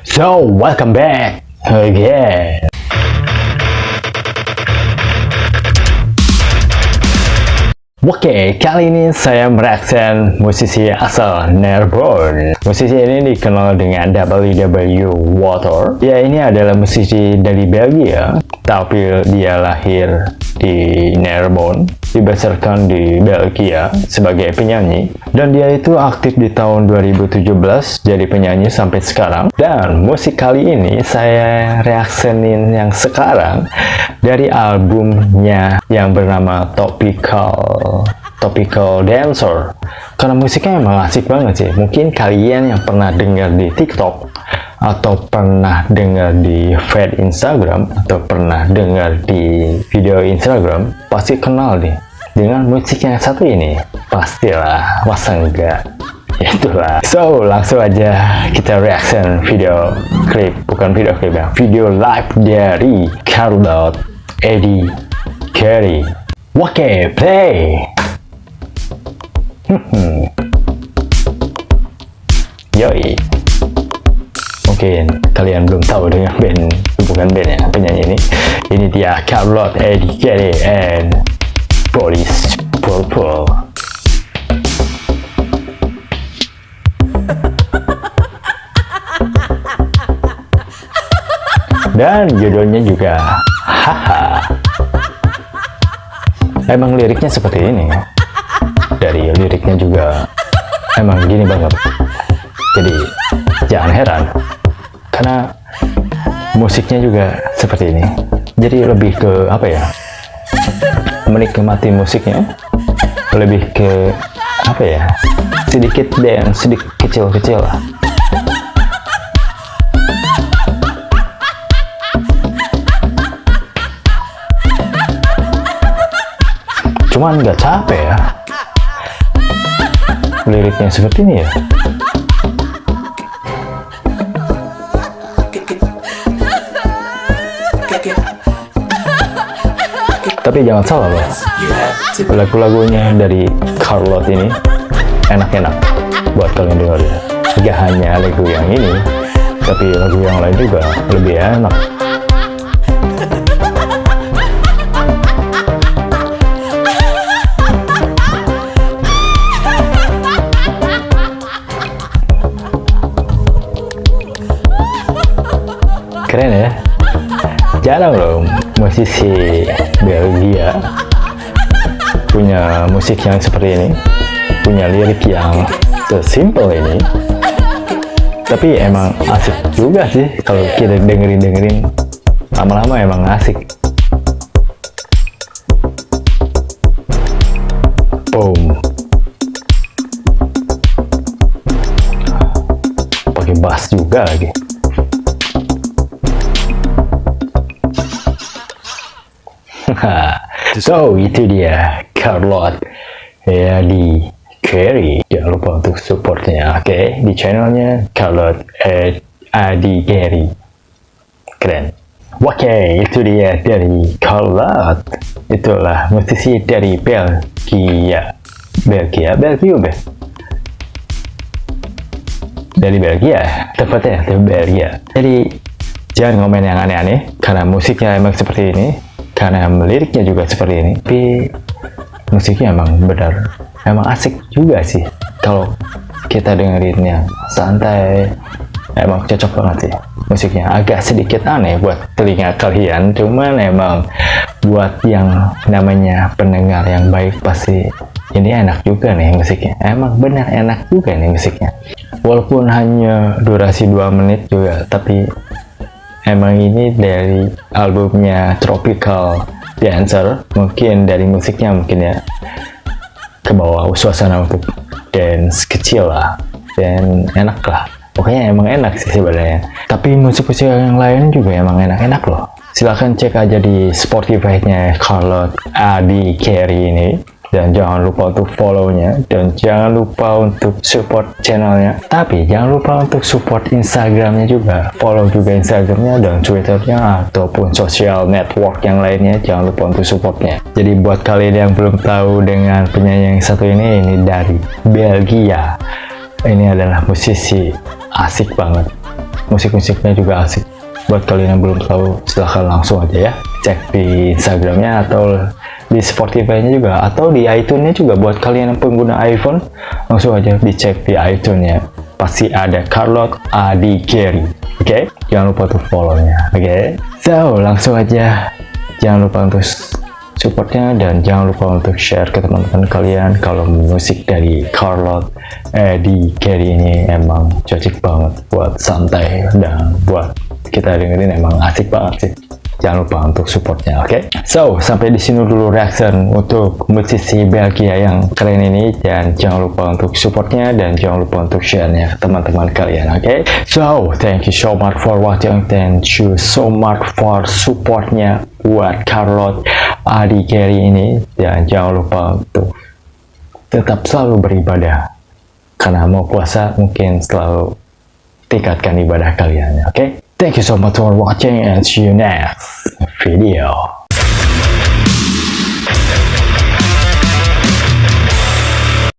So, welcome back again. Oke, kali ini saya mereaction musisi asal Nerbon. Musisi ini dikenal dengan WW Water. Ya, ini adalah musisi dari Belgia, tapi dia lahir di Nerbon, dibesarkan di Belgia sebagai penyanyi. Dan dia itu aktif di tahun 2017 jadi penyanyi sampai sekarang. Dan musik kali ini saya reaksenin yang sekarang dari albumnya yang bernama Topical Topical Dancer. Karena musiknya emang asik banget sih. Mungkin kalian yang pernah dengar di TikTok atau pernah dengar di feed Instagram atau pernah dengar di video Instagram pasti kenal nih. Dengan musik yang satu ini pastilah masa enggak itulah. So langsung aja kita reaction video klip. Bukan video klip ya video live dari Carlot Eddie Carey. Oke play Yoi. Mungkin kalian belum tahu dengan band Bukan band ya, penyanyi ini. Ini dia Carlot Eddie Carey and Police Purple. Dan judulnya juga Haha. Emang liriknya seperti ini dari liriknya juga emang gini banget. Jadi jangan heran karena musiknya juga seperti ini. Jadi lebih ke apa ya? Menikmati musiknya. Lebih ke apa ya? Sedikit dance sedikit kecil-kecil. Lah cuman nggak capek ya liriknya seperti ini ya? Tapi jangan salah loh. Lagu-lagunya dari Carlot ini enak-enak buat kalian dengar ya gak hanya lagu yang ini tapi lagu yang lain juga lebih enak keren ya. Jarang loh musisi Belgia punya musik yang seperti ini punya lirik yang sesimpel ini. Tapi emang asik juga sih kalau kita dengerin-dengerin. Lama-lama emang asik. Boom. Pakai bass juga lagi so itu dia Carlot. Ya di Carey jangan lupa untuk supportnya oke? Okay? di channelnya Carlot Adi Carey keren. Oke okay, itu dia dari Carlot. Itulah musisi dari Belgia. Belgia? Belgia be dari Belgia? Tepatnya dari Belgia. Jadi jangan ngomen yang aneh-aneh karena musiknya emang seperti ini karena liriknya juga seperti ini. Tapi musiknya emang benar. Emang asik juga sih. Kalau kita dengerin yang santai emang cocok banget sih musiknya. Agak sedikit aneh buat telinga kalian cuman emang buat yang namanya pendengar yang baik pasti ini enak juga nih musiknya. Emang benar enak juga nih musiknya. Walaupun hanya durasi 2 menit juga tapi emang ini dari albumnya Tropical Dancer mungkin dari musiknya mungkin ya. Ke bawah suasana untuk dance kecil lah dan enak lah. Pokoknya emang enak sih sebenarnya. Tapi musik-musik yang lain juga emang enak-enak loh. Silahkan cek aja di Spotify nya Carlot Adi Carey ini dan jangan lupa untuk follow-nya. Dan jangan lupa untuk support channelnya. Tapi jangan lupa untuk support instagramnya juga. Follow juga instagramnya dan twitternya ataupun sosial network yang lainnya. Jangan lupa untuk supportnya. Jadi buat kalian yang belum tahu dengan penyanyi yang satu ini ini dari Belgia. Ini adalah musisi asik banget. Musik-musiknya juga asik. Buat kalian yang belum tahu silahkan langsung aja ya. Cek di instagramnya atau di Spotify-nya juga atau di iTunes-nya juga buat kalian yang pengguna iPhone langsung aja dicek di iTunes-nya. Pasti ada Carlot Adi Gary. Oke? Okay? jangan lupa untuk follow-nya. Oke? Okay? so langsung aja. Jangan lupa untuk supportnya dan jangan lupa untuk share ke teman-teman kalian kalau musik dari Carlot Adi Gary ini emang cocok banget buat santai dan buat kita dengerin emang asik banget sih jangan lupa untuk supportnya oke okay? so sampai di sini dulu reaction untuk musisi Belgia yang keren ini dan jangan lupa untuk supportnya dan jangan lupa untuk share-nya ke teman-teman kalian oke okay? so thank you so much for watching thank you so much for supportnya buat Carlot Adi Gary ini dan jangan lupa untuk tetap selalu beribadah karena mau puasa mungkin selalu tingkatkan ibadah kalian oke okay? Thank you so much for watching and see you next video.